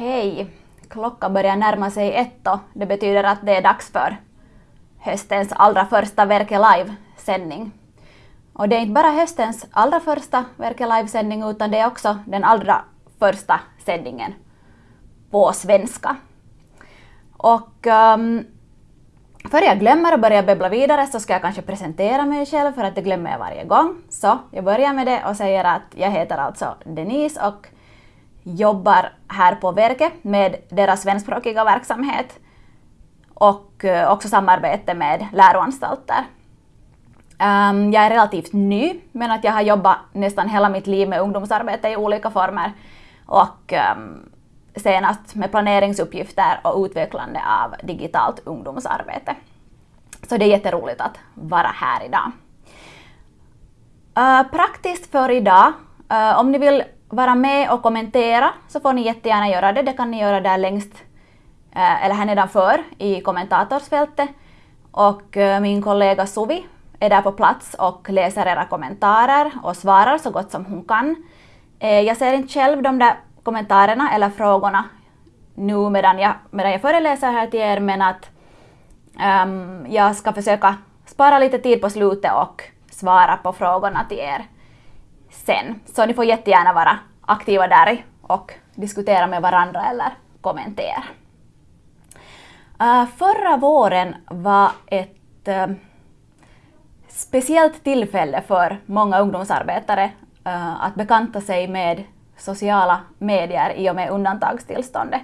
Hej! Klockan börjar närma sig ett och det betyder att det är dags för höstens allra första Verke Live-sändning. Och det är inte bara höstens allra första Verke Live-sändning utan det är också den allra första sändningen på svenska. Och um, Före jag glömmer och börjar babbla vidare så ska jag kanske presentera mig själv för att det glömmer jag varje gång. Så jag börjar med det och säger att jag heter alltså Denise och jobbar här på Verket med deras svenskspråkiga verksamhet och eh, också samarbete med läroanstalter. Ehm, jag är relativt ny, men att jag har jobbat nästan hela mitt liv med ungdomsarbete i olika former och ehm, senast med planeringsuppgifter och utvecklande av digitalt ungdomsarbete. Så det är jätteroligt att vara här idag. Eh, praktiskt för idag, eh, om ni vill vara med och kommentera så får ni jättegärna göra det. Det kan ni göra där längst, eh, eller här nedanför i kommentatorsfältet. Och eh, min kollega Suvi är där på plats och läser era kommentarer och svarar så gott som hon kan. Eh, jag ser inte själv de där kommentarerna eller frågorna nu medan jag, medan jag föreläser här till er men att um, jag ska försöka spara lite tid på slutet och svara på frågorna till er sen. Så ni får jättegärna vara aktiva där och diskutera med varandra eller kommentera. Uh, förra våren var ett uh, speciellt tillfälle för många ungdomsarbetare uh, att bekanta sig med sociala medier i och med undantagstillståndet.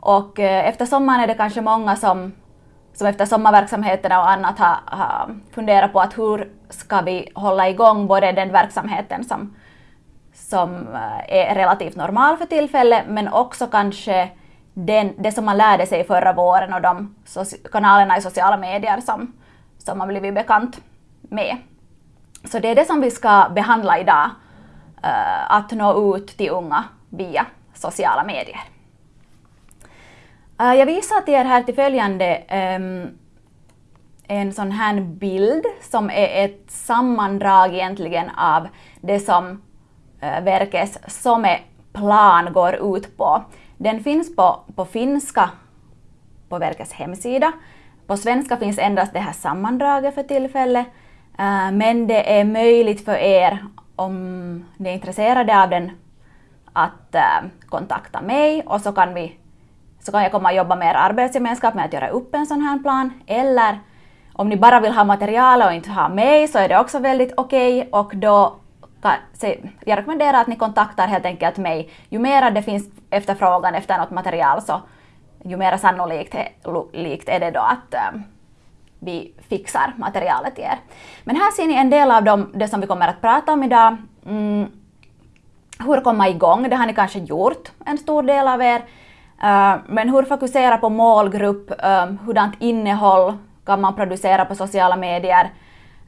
Och efter sommaren är det kanske många som, som efter sommarverksamheterna och annat har, har funderat på att hur ska vi hålla igång både den verksamheten som, som eh, är relativt normal för tillfället men också kanske den, det som man lärde sig förra våren och de kanalerna i sociala medier som, som man blivit bekant med. Så det är det som vi ska behandla idag. Eh, att nå ut till unga via sociala medier. Eh, jag visar till er här till följande um, en sån här bild som är ett sammandrag egentligen av det som eh, uh, verkets SOME-plan går ut på. Den finns på, på finska på verkets hemsida. På svenska finns endast det här sammandraget för tillfället, uh, men det är möjligt för er om ni är intresserade av den att uh, kontakta mig och så kan, vi, så kan jag komma och jobba med er arbetsgemenskap med att göra upp en sån här plan. Eller om ni bara vill ha material och inte ha mig så är det också väldigt okej okay, och då kan, jag rekommenderar att ni kontaktar helt enkelt mig. Ju mer det finns efterfrågan efter något material så ju mer sannolikt är det då att eh, vi fixar materialet till er. Men här ser ni en del av dem, det som vi kommer att prata om idag. Mm, hur komma igång, det har ni kanske gjort, en stor del av er. Eh, men hur fokusera på målgrupp, ehm, hurdant innehåll kan man producera på sociala medier.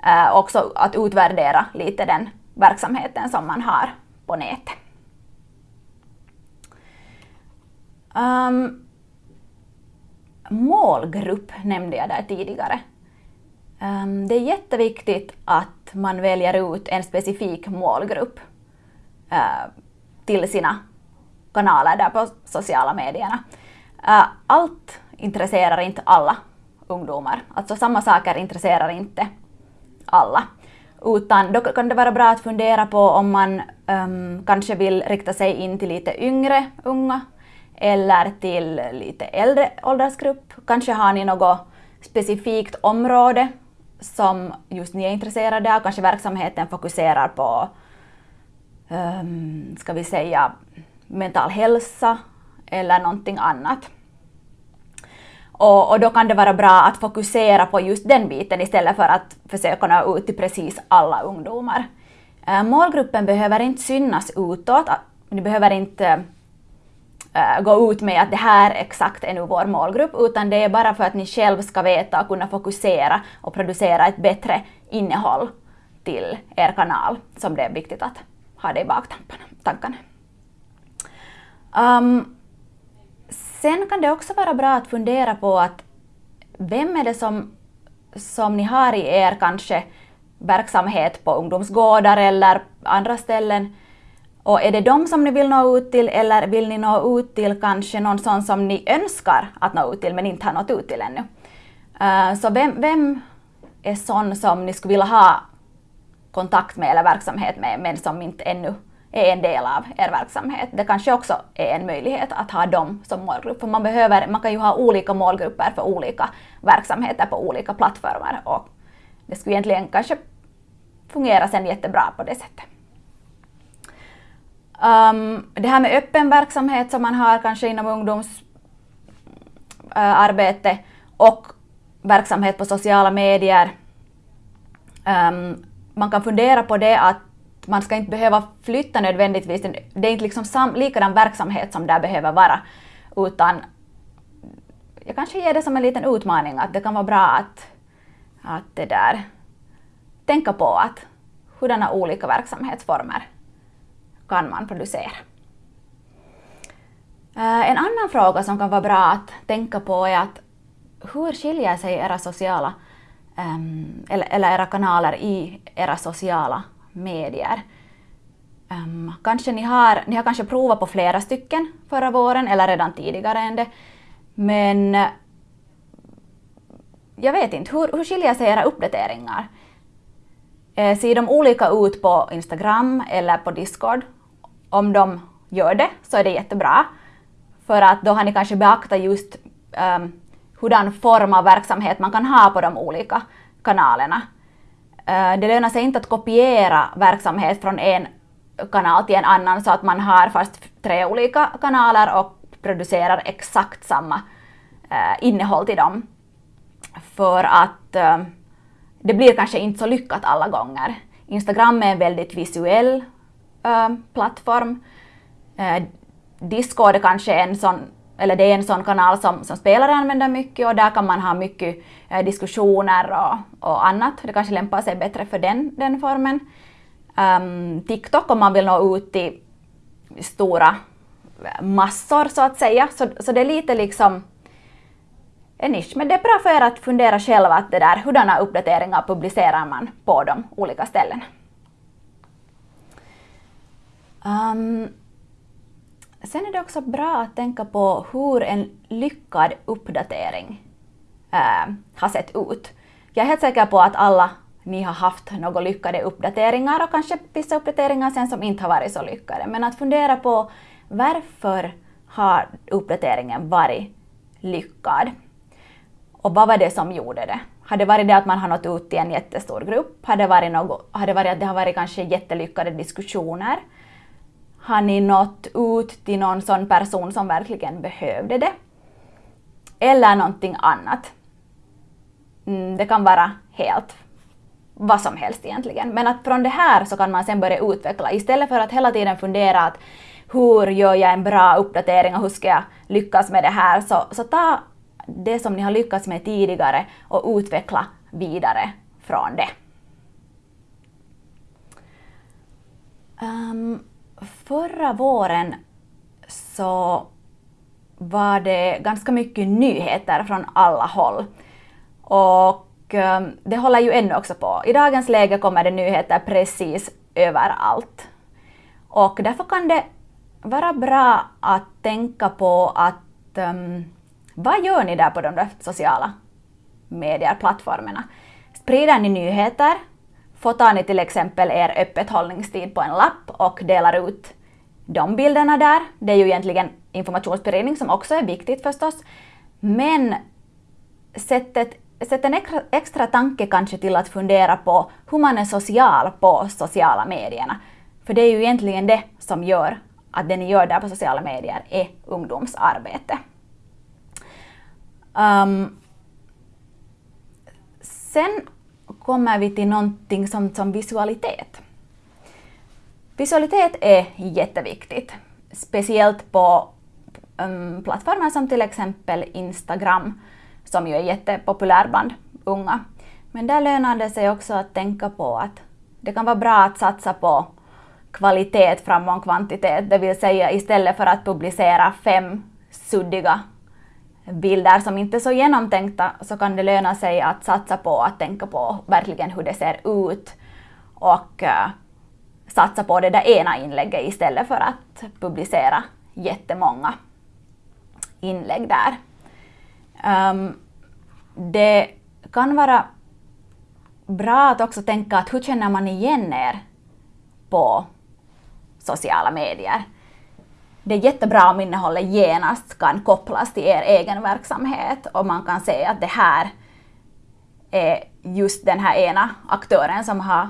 Eh, också att utvärdera lite den verksamheten som man har på nätet. Um, målgrupp nämnde jag där tidigare. Um, det är jätteviktigt att man väljer ut en specifik målgrupp uh, till sina kanaler där på sociala medierna. Uh, allt intresserar inte alla ungdomar. Alltså samma saker intresserar inte alla. Utan då kan det vara bra att fundera på om man um, kanske vill rikta sig in till lite yngre unga eller till lite äldre åldersgrupp. Kanske har ni något specifikt område som just ni är intresserade av. Kanske verksamheten fokuserar på, um, ska vi säga, mental hälsa eller någonting annat. Och, och, då kan det vara bra att fokusera på just den biten istället för att försöka nå ut till precis alla ungdomar. Eh, målgruppen behöver inte synas utåt. Ni behöver inte eh, gå ut med att det här exakt är nu vår målgrupp, utan det är bara för att ni själv ska veta och kunna fokusera och producera ett bättre innehåll till er kanal som det är viktigt att ha det i baktankarna. Um, sen kan det också vara bra att fundera på att vem är det som, som ni har i er kanske verksamhet på ungdomsgårdar eller andra ställen Och är det dem som ni vill nå ut till eller vill ni nå ut till kanske någon sån som ni önskar att nå ut till men inte har nått ut till ännu? Uh, så vem, vem är sån som ni skulle vilja ha kontakt med eller verksamhet med men som inte ännu är en del av er verksamhet. Det kanske också är en möjlighet att ha dem som målgrupp. För man, behöver, man kan ju ha olika målgrupper för olika verksamheter på olika plattformar och det skulle egentligen kanske fungera sen jättebra på det sättet. Um, det här med öppen verksamhet som man har kanske inom ungdomsarbete eh, uh, och verksamhet på sociala medier. Um, man kan fundera på det att man ska inte behöva flytta nödvändigtvis, det är inte liksom sam, likadan verksamhet som där behöver vara, utan jag kanske ger det som en liten utmaning att det kan vara bra att, att det där, tänka på att hurdana olika verksamhetsformer kan man producera. Eh, en annan fråga som kan vara bra att tänka på är att hur skiljer sig era sociala ehm, eller era kanaler i era sociala medier? Um, kanske ni har, ni har kanske provat på flera stycken förra våren eller redan tidigare än det. Men eh, jag vet inte, hur, hur skiljer sig era uppdateringar? Eh, ser de olika ut på Instagram eller på Discord? Om de gör det så är det jättebra. För att då har ni kanske beaktat just um, hurdan form av verksamhet man kan ha på de olika kanalerna. Eh, det lönar sig inte att kopiera verksamhet från en kanal till en annan så att man har fast tre olika kanaler och producerar exakt samma eh, innehåll till dem. För att eh, det blir kanske inte så lyckat alla gånger. Instagram är en väldigt visuell plattform. Discord är kanske en sån, eller det är en sån kanal som, som spelare använder mycket och där kan man ha mycket eh, diskussioner och, och annat. Det kanske lämpar sig bättre för den, den formen. Um, TikTok om man vill nå ut till stora eh, massor så att säga. Så, så det är lite liksom en nisch. Men det är bra för er att fundera själva att det där, hurdana uppdateringar publicerar man på de olika ställena. Um, sen är det också bra att tänka på hur en lyckad uppdatering äh, har sett ut. Jag är helt säker på att alla ni har haft några lyckade uppdateringar och kanske vissa uppdateringar sen som inte har varit så lyckade. Men att fundera på varför har uppdateringen varit lyckad? Och vad var det som gjorde det? Har det varit det att man har nått ut till en jättestor grupp? Har det varit, något, har det varit att det har varit kanske jättelyckade diskussioner? Har ni nått ut till någon sån person som verkligen behövde det? Eller någonting annat? Mm, det kan vara helt vad som helst egentligen. Men att från det här så kan man sen börja utveckla istället för att hela tiden fundera att hur gör jag en bra uppdatering och hur ska jag lyckas med det här? Så, så ta det som ni har lyckats med tidigare och utveckla vidare från det. Um, förra våren så var det ganska mycket nyheter från alla håll. Och ehm, det håller ju ännu också på. I dagens läge kommer det nyheter precis överallt. Och därför kan det vara bra att tänka på att um, vad gör ni där på de där sociala medieplattformarna? Sprider ni nyheter? Fotar ni till exempel er öppethållningstid på en lapp och delar ut de bilderna där? Det är ju egentligen informationsspridning som också är viktigt förstås. Men sätt, ett, sätt en extra, extra tanke kanske till att fundera på hur man är social på sociala medierna. För det är ju egentligen det som gör att det ni gör där på sociala medier är ungdomsarbete. Um, sen kommer vi till någonting som, som visualitet. Visualitet är e jätteviktigt, speciellt på um, plattformar som till exempel Instagram, som ju är jättepopulär bland unga. Men där lönar det sig också att tänka på att det kan vara bra att satsa på kvalitet framom kvantitet, det vill säga istället för att publicera fem suddiga bilder som inte är så genomtänkta så kan det löna sig att satsa på att tänka på verkligen hur det ser ut. Och uh, satsa på det där ena inlägget istället för att publicera jättemånga inlägg där. Um, det kan vara bra att också tänka att hur känner man igen er på sociala medier? Det är jättebra om innehållet genast kan kopplas till er egen verksamhet och man kan se att det här är just den här ena aktören som har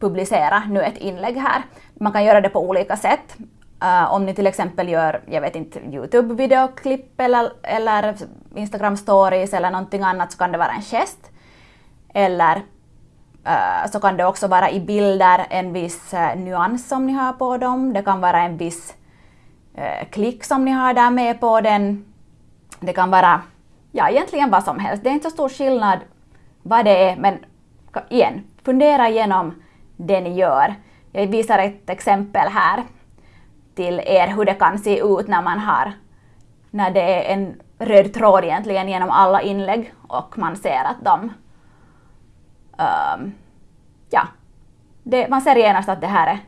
publicera nu ett inlägg här. Man kan göra det på olika sätt. Uh, om ni till exempel gör, jag vet inte, Youtube-videoklipp eller, eller Instagram-stories eller någonting annat så kan det vara en gest. Eller uh, så kan det också vara i bilder en viss uh, nyans som ni har på dem. Det kan vara en viss klick som ni har där med på den. Det kan vara ja, egentligen vad som helst. Det är inte så stor skillnad vad det är, men igen, fundera igenom det ni gör. Jag visar ett exempel här till er hur det kan se ut när man har, när det är en röd tråd egentligen genom alla inlägg och man ser att de, um, ja, det, man ser genast att det här är,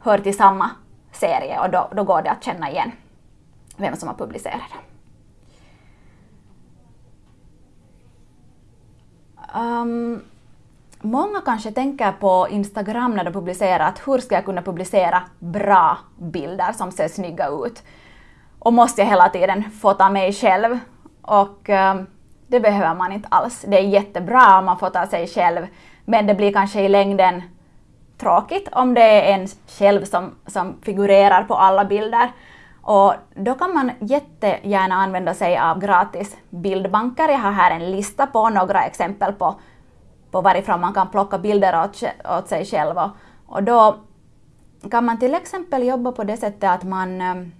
hör till samma serie och då, då går det att känna igen vem som har publicerat det. Um, Många kanske tänker på Instagram när de publicerar att hur ska jag kunna publicera bra bilder som ser snygga ut? Och måste jag hela tiden fota mig själv? Och eh, det behöver man inte alls. Det är jättebra om man fotar sig själv, men det blir kanske i längden tråkigt om det är en själv som, som figurerar på alla bilder. Och då kan man jättegärna använda sig av gratis bildbanker. Jag har här en lista på några exempel på på varifrån man kan plocka bilder åt, åt sig själv. Och, och då kan man till exempel jobba på det sättet att man um,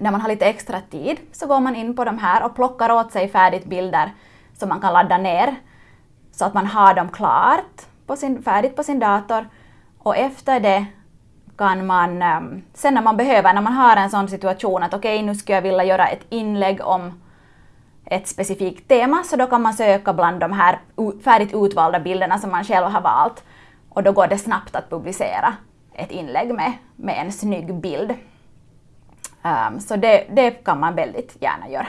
när man har lite extra tid så går man in på de här och plockar åt sig färdigt bilder som man kan ladda ner så att man har dem klart på sin, färdigt på sin dator och efter det kan man, ehm, sen när man behöver, när man har en sån situation att okej okay, nu skulle jag vilja göra ett inlägg om ett specifikt tema, så då kan man söka bland de här färdigt utvalda bilderna som man själv har valt. Och då går det snabbt att publicera ett inlägg med, med en snygg bild. Um, så det, det kan man väldigt gärna göra.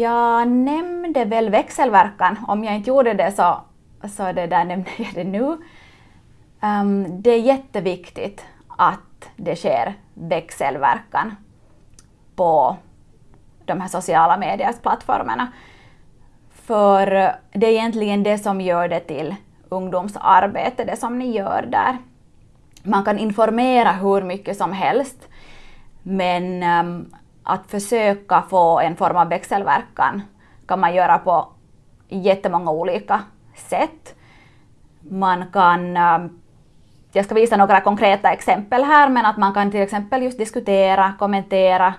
Jag nämnde väl växelverkan. Om jag inte gjorde det så, så det där nämnde jag det nu. Um, det är jätteviktigt att det sker växelverkan på de här sociala mediesplattformarna. För det är egentligen det som gör det till ungdomsarbete, det som ni gör där. Man kan informera hur mycket som helst, men um, att försöka få en form av växelverkan kan man göra på jättemånga olika sätt. Man kan, um, jag ska visa några konkreta exempel här, men att man kan till exempel just diskutera, kommentera,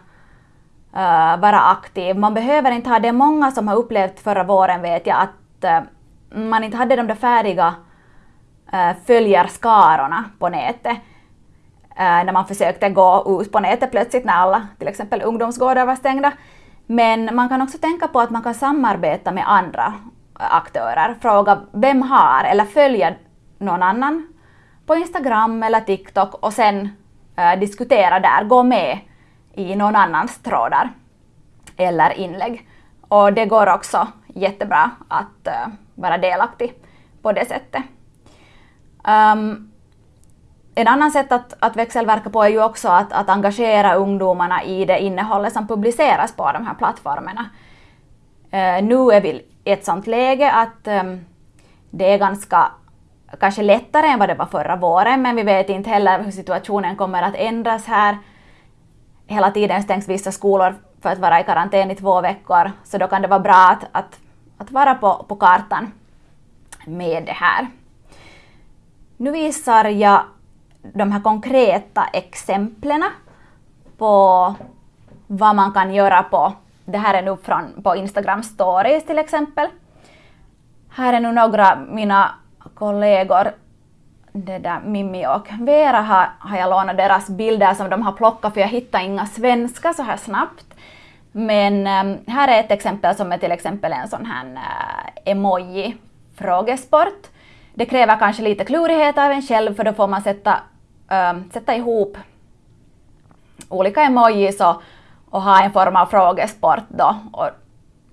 uh, vara aktiv. Man behöver inte ha det. Många som har upplevt förra våren vet jag att uh, man inte hade de där färdiga uh, följarskarorna på nätet. när man försökte gå ut på nätet plötsligt när alla till exempel ungdomsgårdar var stängda. Men man kan också tänka på att man kan samarbeta med andra aktörer. Fråga vem har eller följa någon annan på Instagram eller TikTok och sen eh, diskutera där, gå med i någon annans trådar eller inlägg. Och det går också jättebra att uh, vara delaktig på det sättet. Um, en annan sätt att, att växelverka på är ju också att, att engagera ungdomarna i det innehållet som publiceras på de här plattformarna. Uh, nu är vi i ett sånt läge att um, det är ganska kanske lättare än vad det var förra våren, men vi vet inte heller hur situationen kommer att ändras här hela tiden stängs vissa skolor för att vara i karantän i två veckor, så då kan det vara bra att, att, att vara på, på kartan med det här. Nu visar jag de här konkreta exemplen på vad man kan göra på, det här är nu från, på Instagram stories till exempel. Här är nu några mina kollegor det där Mimmi och Vera har, har jag lånat deras bilder som de har plockat för jag hittar inga svenska så här snabbt. Men äm, här är ett exempel som är till exempel en sån här äh, emoji frågesport. Det kräver kanske lite klurighet av en själv för då får man sätta, äh, sätta ihop olika emojis och, och ha en form av frågesport då och,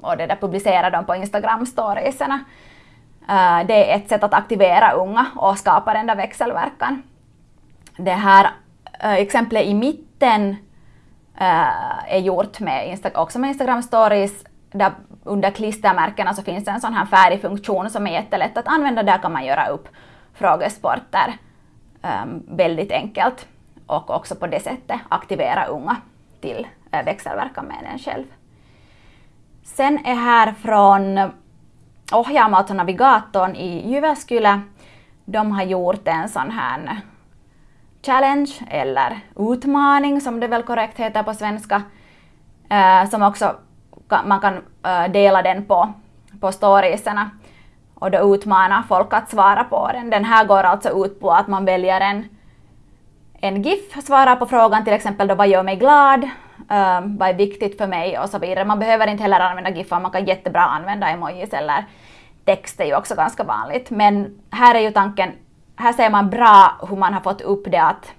och det där publicera dem på Instagram-storiesarna. Eh, det är ett sätt att aktivera unga och skapa den där växelverkan. Det här eh, exemplet i mitten eh, är gjort med också med Instagram stories där under klistermärkena så finns det en sån här färdig funktion som är jättelätt att använda. Där kan man göra upp frågesporter ehm, väldigt enkelt och också på det sättet aktivera unga till växelverkan med en själv. Sen är här från ohjaamalta navigatorn i Jyväskylä. De har gjort en sån här challenge eller utmaning som det väl korrekt heter på svenska, eh, som också man kan eh, dela den på, på storiesarna och då utmana folk att svara på den. Den här går alltså ut på att man väljer en, en GIF, svarar på frågan till exempel då vad gör mig glad, um, vad är viktigt för mig och så vidare. Man behöver inte heller använda GIFar, man kan jättebra använda emojis eller text är ju också ganska vanligt. Men här är ju tanken, här ser man bra hur man har fått upp det att,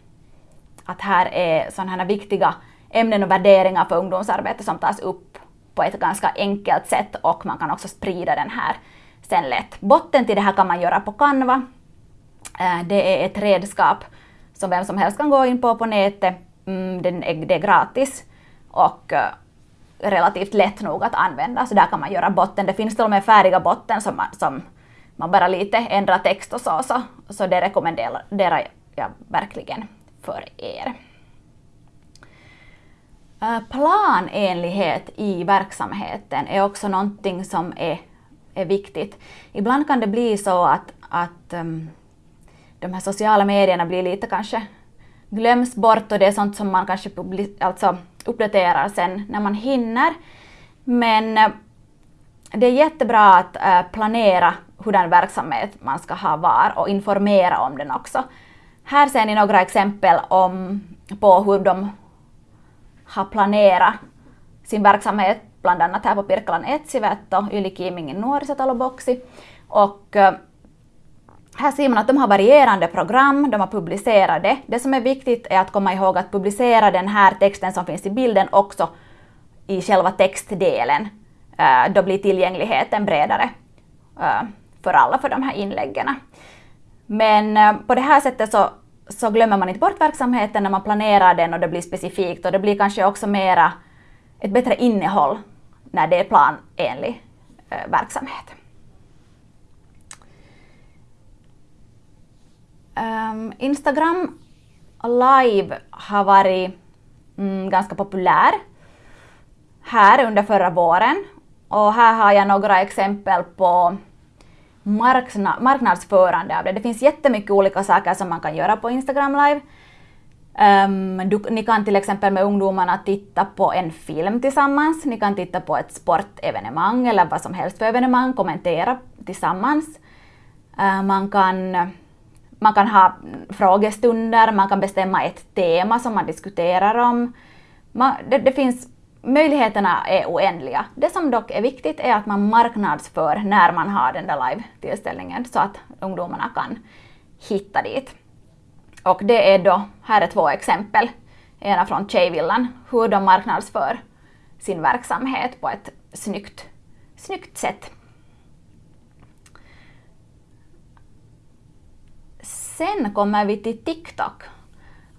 att här är sådana här viktiga ämnen och värderingar för ungdomsarbete som tas upp på ett ganska enkelt sätt och man kan också sprida den här sen lätt. Botten till det här kan man göra på Canva. Ehm, det är ett redskap som vem som helst kan gå in på på nätet. Mm, det är gratis och eh, relativt lätt nog att använda, så där kan man göra botten. Det finns till och med färdiga botten som man, som man bara lite ändrar text och så, så, så det rekommenderar jag verkligen för er. Eh, planenlighet i verksamheten är också någonting som är, är viktigt. Ibland kan det bli så att, att um, de här sociala medierna blir lite kanske glöms bort och det är sånt som man kanske alltså uppdaterar sen när man hinner. Men eh, det är jättebra att eh, planera hurdan verksamhet man ska ha var och informera om den också. Här ser ni några exempel om, på hur de har planerat sin verksamhet, bland annat här på Pirkkalan Etsivetto, Ylikiimingin nuorisotaloboksi. Och här ser man att de har varierande program, de har publicerade. det. Som är viktigt är att komma ihåg att publicera den här texten som finns i bilden också i själva textdelen. Eh, då blir tillgängligheten bredare eh, för alla för de här inläggen. Men eh, på det här sättet så så glömmer man inte bort verksamheten när man planerar den och det blir specifikt och det blir kanske också mera ett bättre innehåll när det är planenlig verksamhet. Um, Instagram live har varit mm, ganska populär här under förra våren och här har jag några exempel på marknadsförande av det. Det finns jättemycket olika saker som man kan göra på Instagram live. Um, du, ni kan till exempel med ungdomarna titta på en film tillsammans, ni kan titta på ett sportevenemang eller vad som helst för evenemang, kommentera tillsammans. Uh, man, kan, man kan ha frågestunder, man kan bestämma ett tema som man diskuterar om. Man, det, det finns möjligheterna är oändliga. Det som dock är viktigt är att man marknadsför när man har den där live-tillställningen så att ungdomarna kan hitta dit. Och det är då, här är två exempel, ena från Tjejvillan, hur de marknadsför sin verksamhet på ett snyggt, snyggt sätt. Sen kommer vi till TikTok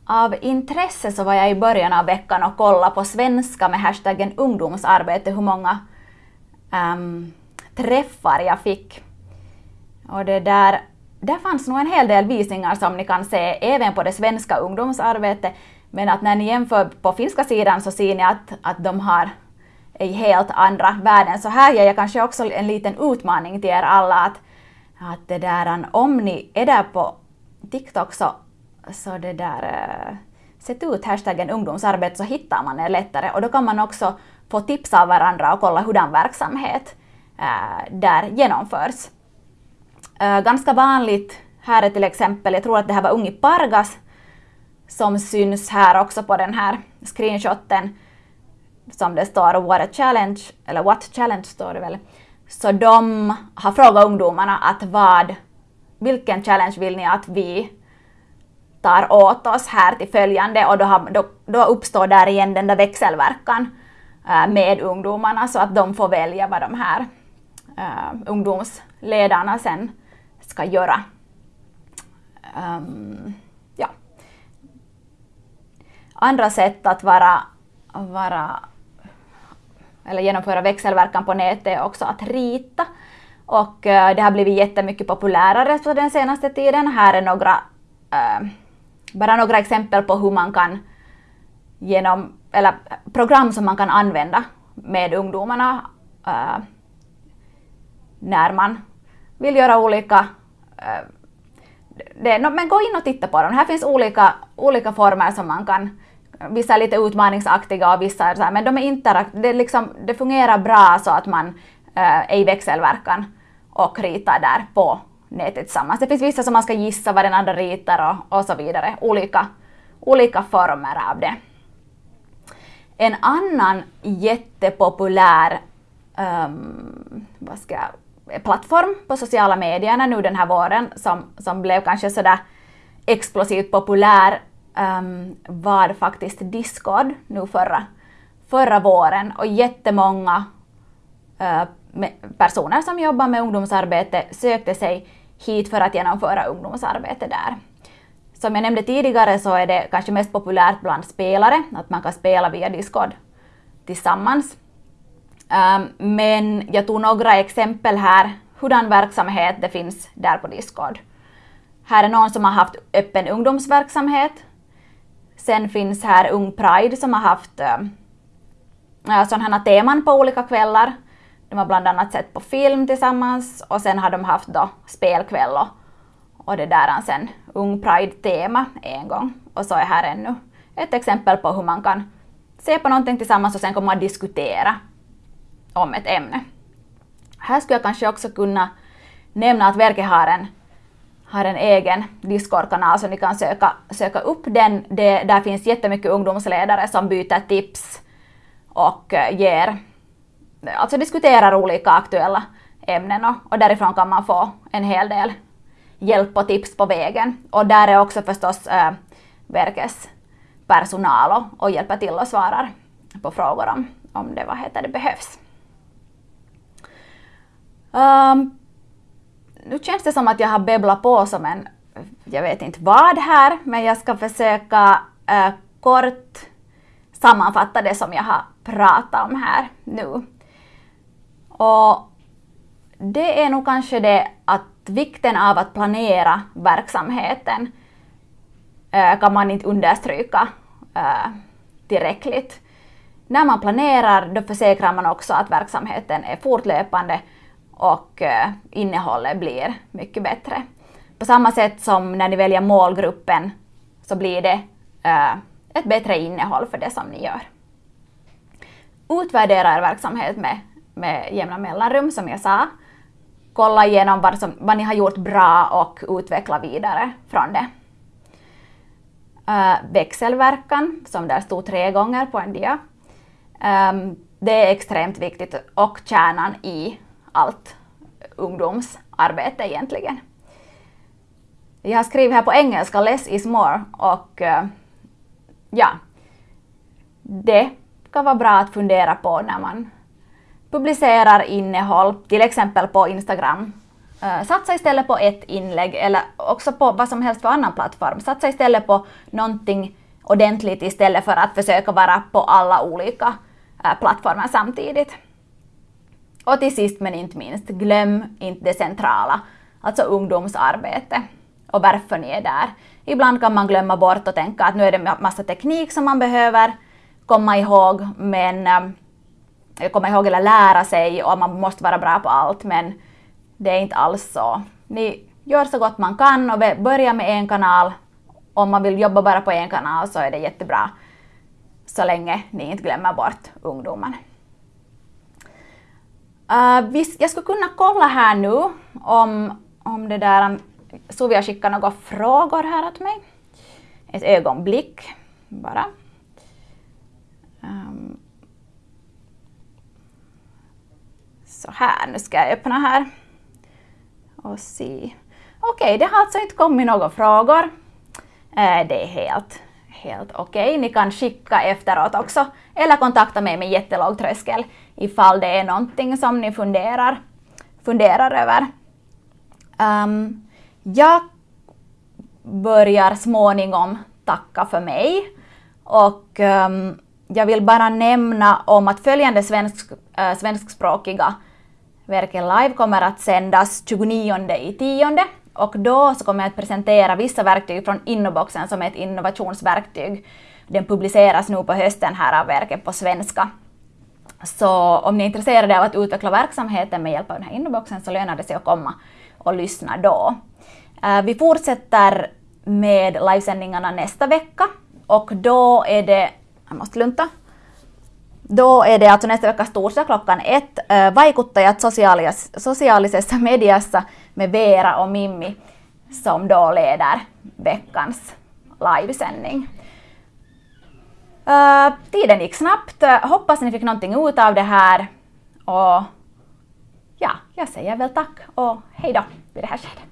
av intresse så var jag i början av veckan och kollade på svenska med hashtaggen ungdomsarbete hur många um, träffar jag fick. Och det där, där fanns nog en hel del visningar som ni kan se även på det svenska ungdomsarbetet. Men att när ni jämför på finska sidan så ser ni att, att de har i helt andra värden. Så här ger jag kanske också en liten utmaning till er alla att, att det där, om ni är där på TikTok så så det där, eh, sätt ut hashtaggen ungdomsarbete så hittar man er lättare och då kan man också få tips av varandra och kolla hurdan verksamhet äh, där genomförs. Äh, ganska vanligt här är till exempel, jag tror att det här var Ungi Pargas som syns här också på den här screenshoten som det står What a challenge, eller What challenge står det väl. Så de har frågat ungdomarna att vad, vilken challenge vill ni att vi tar åt oss här till följande och då, har, då, då uppstår där igen den där växelverkan äh, med ungdomarna så att de får välja vad de här äh, ungdomsledarna sen ska göra. Um, ja. Andra sätt att vara, vara eller genomföra växelverkan på nätet är också att rita. Och eh, det har blivit jättemycket populärare på den senaste tiden. Här är några, eh, bara några exempel på hur man kan genom, eller program som man kan använda med ungdomarna eh, när man vill göra olika det, men gå in och titta på dem. Här finns olika, olika former som man kan Vissa är lite utmaningsaktiga och vissa är så här, men de är interaktiva. det, liksom, det fungerar bra så att man äh, är i växelverkan och ritar där på nätet tillsammans. Det finns vissa som man ska gissa vad den andra ritar och, och så vidare. Olika, olika former av det. En annan jättepopulär um, vad ska jag, plattform på sociala medierna nu den här våren som, som blev kanske sådär explosivt populär um, var faktiskt Discord nu förra, förra våren och jättemånga uh, personer som jobbar med ungdomsarbete sökte sig hit för att genomföra ungdomsarbete där. Som jag nämnde tidigare så är det kanske mest populärt bland spelare, att man kan spela via Discord tillsammans. Ehm, men jag tog några exempel här, hurdan verksamhet det finns där på Discord. Här är någon som har haft öppen ungdomsverksamhet Sen finns här Ung Pride som har haft ehm, sådana här teman på olika kvällar. De har bland annat sett på film tillsammans och sen har de haft då spelkväll och, och det där sen Ung Pride-tema en gång. Och så är här ännu ett exempel på hur man kan se på någonting tillsammans och sen kommer man diskutera om ett ämne. Här skulle jag kanske också kunna nämna att verket har en har en egen Discord-kanal så ni kan söka, söka upp den. Det, där finns jättemycket ungdomsledare som byter tips och eh, ger, alltså diskuterar olika aktuella ämnen och, och därifrån kan man få en hel del hjälp och tips på vägen. Och där är också förstås äh, verkets personal och, och hjälper till och svarar på frågor om, om det, vad heter det behövs. Um, nu känns det som att jag har babblat på som en, jag vet inte vad här, men jag ska försöka äh, kort sammanfatta det som jag har pratat om här nu. Och det är nog kanske det att vikten av att planera verksamheten eh, kan man inte understryka eh, tillräckligt. När man planerar då försäkrar man också att verksamheten är fortlöpande och eh, innehållet blir mycket bättre. På samma sätt som när ni väljer målgruppen så blir det ett bättre innehåll för det som ni gör. Utvärdera er verksamhet med, med jämna mellanrum som jag sa. Kolla igenom vad, som, vad ni har gjort bra och utveckla vidare från det. Uh, växelverkan, som där stod tre gånger på en dia. Um, det är extremt viktigt och kärnan i allt ungdomsarbete egentligen. Jag har skrivit här på engelska less is more och uh, ja, det kan vara bra att fundera på när man publicerar innehåll, till exempel på Instagram. Eh, satsa istället på ett inlägg eller också på vad som helst för annan plattform. Satsa istället på någonting ordentligt istället för att försöka vara på alla olika eh, plattformar samtidigt. Och till sist men inte minst, glöm inte det centrala, alltså ungdomsarbete och varför ni är där. Ibland kan man glömma bort och tänka att nu är det massa teknik som man behöver komma ihåg, men eh, komma ihåg eller lära sig och man måste vara bra på allt, men det är inte alls så. Ni gör så gott man kan och börja med en kanal. Om man vill jobba bara på en kanal så är det jättebra, så länge ni inte glömmer bort ungdomen. Uh, vis, jag skulle kunna kolla här nu om, om det där um, Sovia skickar några frågor här åt mig. Ett ögonblick bara. Um, så här, nu ska jag öppna här och se. Okej, okay, det har alltså inte kommit några frågor. Eh, det är helt, helt okej. Okay. Ni kan skicka efteråt också eller kontakta mig med jättelåg tröskel ifall det är någonting som ni funderar, funderar över. Um, jag börjar småningom tacka för mig och um, jag vill bara nämna om att följande svensk, äh, svenskspråkiga Verken live kommer att sändas 29 i tionde och då så kommer jag att presentera vissa verktyg från Innoboxen som är ett innovationsverktyg. Den publiceras nu på hösten här av verket på svenska. Så om ni är intresserade av att utveckla verksamheten med hjälp av den här Innoboxen så lönar det sig att komma och lyssna då. Äh, vi fortsätter med livesändningarna nästa vecka och då är det, jag måste lunta, då är det alltså nästa vecka torsdag klockan ett, äh, vaikuttajat socialis sosiaalisessa mediassa med Vera och Mimmi som då leder veckans livesändning. Uh, tiden gick snabbt, eh, hoppas ni fick någonting ut av det här och ja, jag säger väl tack och hej då vid det här skedet.